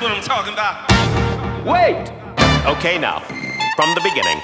what I'm talking about. Wait! Okay, now, from the beginning.